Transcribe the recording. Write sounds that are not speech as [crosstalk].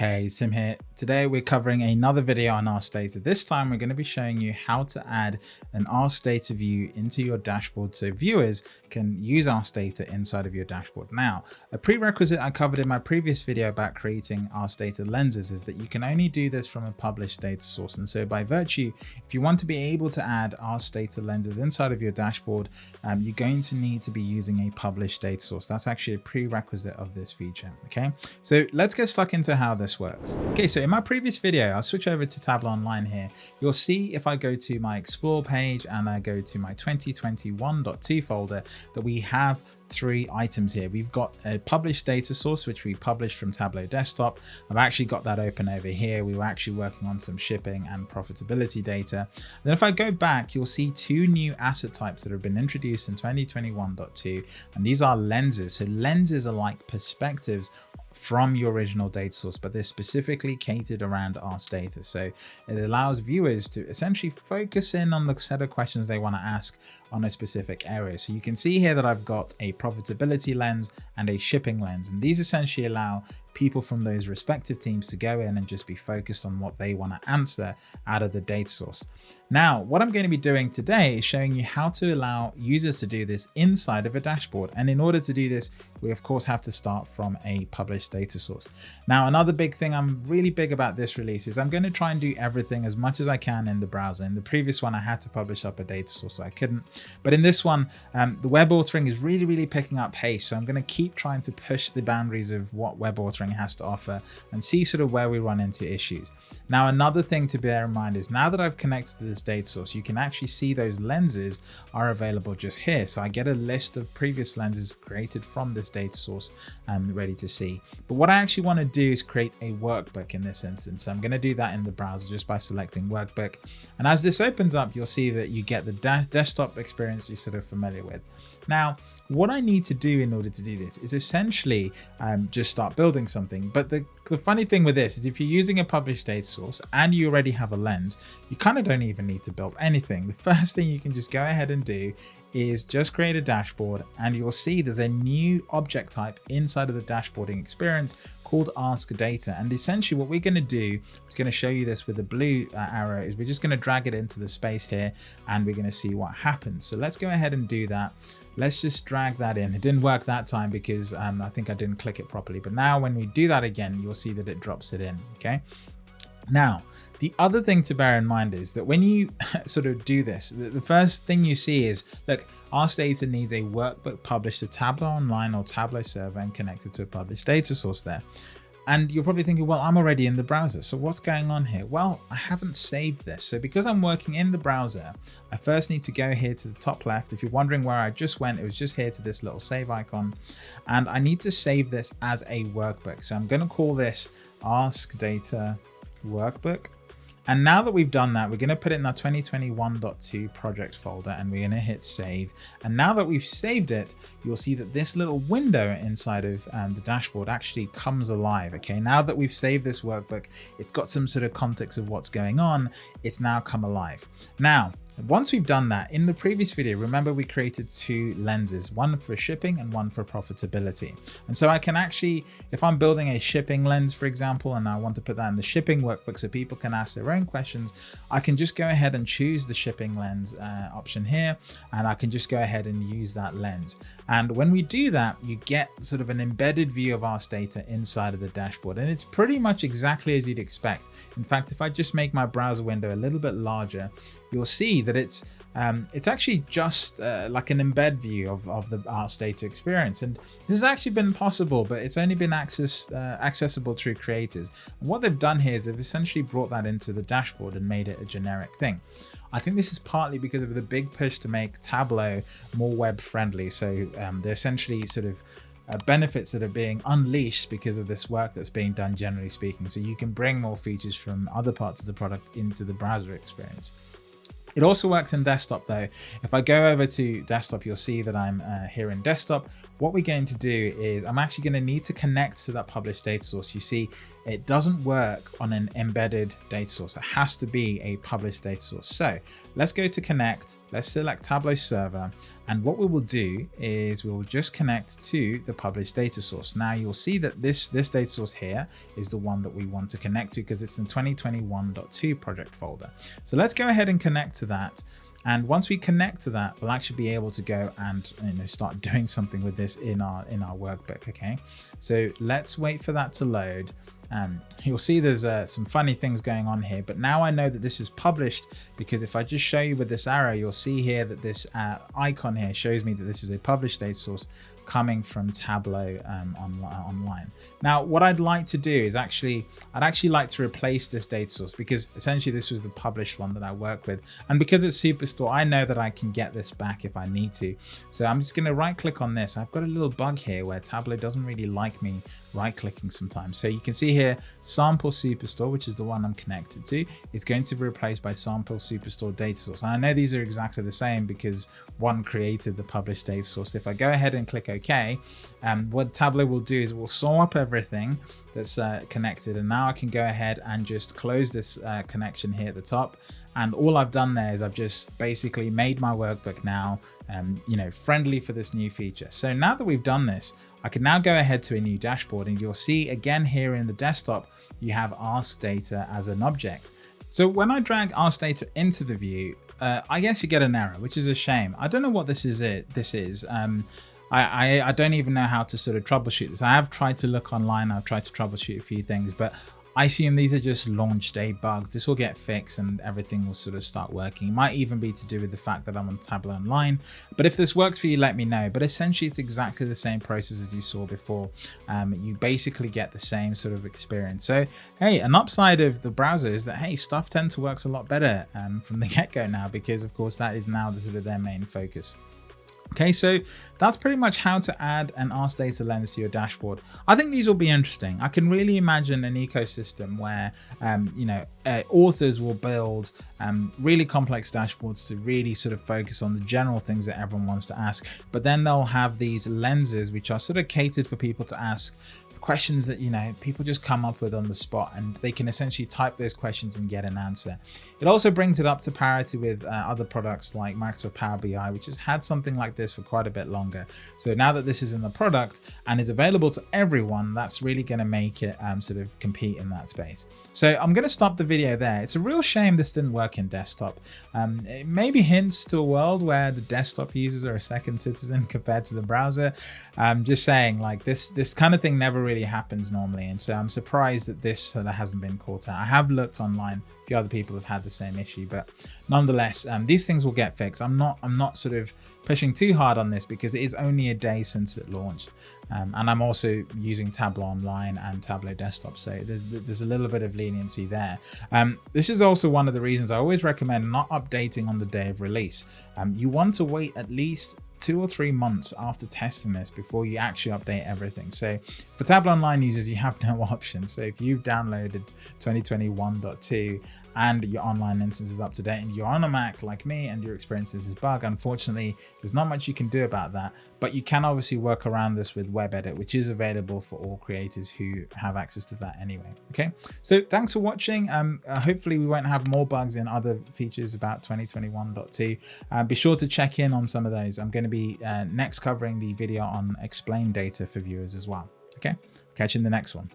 Hey, Tim here. Today we're covering another video on Ask Data. This time we're going to be showing you how to add an Ask Data view into your dashboard so viewers can use Ask Data inside of your dashboard. Now, a prerequisite I covered in my previous video about creating Ask Data lenses is that you can only do this from a published data source. And so by virtue, if you want to be able to add Ask Data lenses inside of your dashboard, um, you're going to need to be using a published data source. That's actually a prerequisite of this feature. Okay, so let's get stuck into how this this works. Okay, so in my previous video, I'll switch over to Tableau Online here. You'll see if I go to my Explore page and I go to my 2021.2 folder that we have three items here. We've got a published data source, which we published from Tableau Desktop. I've actually got that open over here. We were actually working on some shipping and profitability data. Then if I go back, you'll see two new asset types that have been introduced in 2021.2, and these are lenses. So lenses are like perspectives from your original data source, but they're specifically catered around Ask Data. So it allows viewers to essentially focus in on the set of questions they want to ask on a specific area. So you can see here that I've got a profitability lens and a shipping lens, and these essentially allow people from those respective teams to go in and just be focused on what they want to answer out of the data source. Now, what I'm going to be doing today is showing you how to allow users to do this inside of a dashboard. And in order to do this, we of course have to start from a published data source. Now, another big thing I'm really big about this release is I'm going to try and do everything as much as I can in the browser. In the previous one, I had to publish up a data source, so I couldn't. But in this one, um, the web authoring is really, really picking up pace. So I'm going to keep trying to push the boundaries of what web authoring has to offer and see sort of where we run into issues. Now, another thing to bear in mind is now that I've connected to this data source, you can actually see those lenses are available just here. So I get a list of previous lenses created from this data source and ready to see. But what I actually want to do is create a workbook in this instance. So I'm going to do that in the browser just by selecting workbook. And as this opens up, you'll see that you get the desktop experience you're sort of familiar with. Now, what I need to do in order to do this is essentially um, just start building something. But the, the funny thing with this is if you're using a published data source and you already have a lens, you kind of don't even need to build anything. The [laughs] first thing you can just go ahead and do is just create a dashboard and you'll see there's a new object type inside of the dashboarding experience called ask data. And essentially what we're going to do is going to show you this with the blue uh, arrow is we're just going to drag it into the space here and we're going to see what happens. So let's go ahead and do that. Let's just drag that in. It didn't work that time because um, I think I didn't click it properly but now when we do that again you'll see that it drops it in okay now the other thing to bear in mind is that when you [laughs] sort of do this, the first thing you see is, look, Ask Data needs a workbook published to Tableau Online or Tableau Server and connected to a published data source there. And you're probably thinking, well, I'm already in the browser. So what's going on here? Well, I haven't saved this. So because I'm working in the browser, I first need to go here to the top left. If you're wondering where I just went, it was just here to this little save icon. And I need to save this as a workbook. So I'm going to call this Ask Data Workbook. And now that we've done that, we're going to put it in our 2021.2 project folder and we're going to hit save. And now that we've saved it, you'll see that this little window inside of um, the dashboard actually comes alive. Okay, now that we've saved this workbook, it's got some sort of context of what's going on. It's now come alive. Now, once we've done that, in the previous video, remember we created two lenses, one for shipping and one for profitability. And so I can actually, if I'm building a shipping lens, for example, and I want to put that in the shipping workbook so people can ask their own questions, I can just go ahead and choose the shipping lens uh, option here, and I can just go ahead and use that lens. And when we do that, you get sort of an embedded view of our Data inside of the dashboard. And it's pretty much exactly as you'd expect. In fact, if I just make my browser window a little bit larger, you'll see that it's um, it's actually just uh, like an embed view of, of the Ask Data experience. And this has actually been possible, but it's only been access, uh, accessible through creators. And what they've done here is they've essentially brought that into the dashboard and made it a generic thing. I think this is partly because of the big push to make Tableau more web friendly. So um, they're essentially sort of uh, benefits that are being unleashed because of this work that's being done generally speaking. So you can bring more features from other parts of the product into the browser experience. It also works in desktop though. If I go over to desktop, you'll see that I'm uh, here in desktop. What we're going to do is I'm actually going to need to connect to that published data source. You see, it doesn't work on an embedded data source. It has to be a published data source. So let's go to connect. Let's select Tableau server. And what we will do is we will just connect to the published data source. Now you'll see that this, this data source here is the one that we want to connect to because it's in 2021.2 project folder. So let's go ahead and connect to that. And once we connect to that, we'll actually be able to go and you know start doing something with this in our in our workbook. Okay, so let's wait for that to load. Um, you'll see there's uh, some funny things going on here, but now I know that this is published because if I just show you with this arrow, you'll see here that this uh, icon here shows me that this is a published data source coming from Tableau um, on, online. Now, what I'd like to do is actually, I'd actually like to replace this data source because essentially this was the published one that I work with. And because it's Superstore, I know that I can get this back if I need to. So I'm just going to right click on this. I've got a little bug here where Tableau doesn't really like me right clicking sometimes. So you can see here, sample Superstore, which is the one I'm connected to, is going to be replaced by sample Superstore data source. And I know these are exactly the same because one created the published data source. If I go ahead and click OK, um, what Tableau will do is it will sum up everything that's uh, connected. And now I can go ahead and just close this uh, connection here at the top. And all I've done there is I've just basically made my workbook now, um, you know, friendly for this new feature. So now that we've done this, I can now go ahead to a new dashboard and you'll see again here in the desktop, you have Ask Data as an object. So when I drag Ask Data into the view, uh, I guess you get an error, which is a shame. I don't know what this is. It this is. Um, I, I, I don't even know how to sort of troubleshoot this. I have tried to look online. I've tried to troubleshoot a few things, but I assume these are just launch day bugs. This will get fixed and everything will sort of start working. It might even be to do with the fact that I'm on Tableau Online. But if this works for you, let me know. But essentially, it's exactly the same process as you saw before. Um, you basically get the same sort of experience. So, hey, an upside of the browser is that, hey, stuff tends to works a lot better um, from the [laughs] get-go now because, of course, that is now the, sort of their main focus. Okay, so that's pretty much how to add an Ask Data lens to your dashboard. I think these will be interesting. I can really imagine an ecosystem where, um, you know, uh, authors will build um, really complex dashboards to really sort of focus on the general things that everyone wants to ask. But then they'll have these lenses which are sort of catered for people to ask questions that you know people just come up with on the spot and they can essentially type those questions and get an answer. It also brings it up to parity with uh, other products like microsoft power bi which has had something like this for quite a bit longer. So now that this is in the product and is available to everyone that's really going to make it um, sort of compete in that space. So i'm going to stop the video there. It's a real shame this didn't work in desktop. Um, it maybe hints to a world where the desktop users are a second citizen [laughs] compared to the browser. I'm just saying like this this kind of thing never really happens normally. And so I'm surprised that this sort of hasn't been caught out. I have looked online, a few other people have had the same issue, but nonetheless, um, these things will get fixed. I'm not, I'm not sort of pushing too hard on this because it is only a day since it launched. Um, and I'm also using Tableau Online and Tableau Desktop, so there's, there's a little bit of leniency there. Um, this is also one of the reasons I always recommend not updating on the day of release. Um, you want to wait at least two or three months after testing this before you actually update everything. So for Tableau Online users, you have [laughs] no option. So if you've downloaded 2021.2 and your online instance is up to date and you're on a Mac like me and your experience is this bug, unfortunately, there's not much you can do about that, but you can obviously work around this with Web Edit, which is available for all creators who have access to that anyway. Okay, so thanks for watching. Um, uh, hopefully we won't have more bugs in other features about 2021.2. Uh, be sure to check in on some of those. I'm going to be uh, next covering the video on explain data for viewers as well. Okay, catch you in the next one.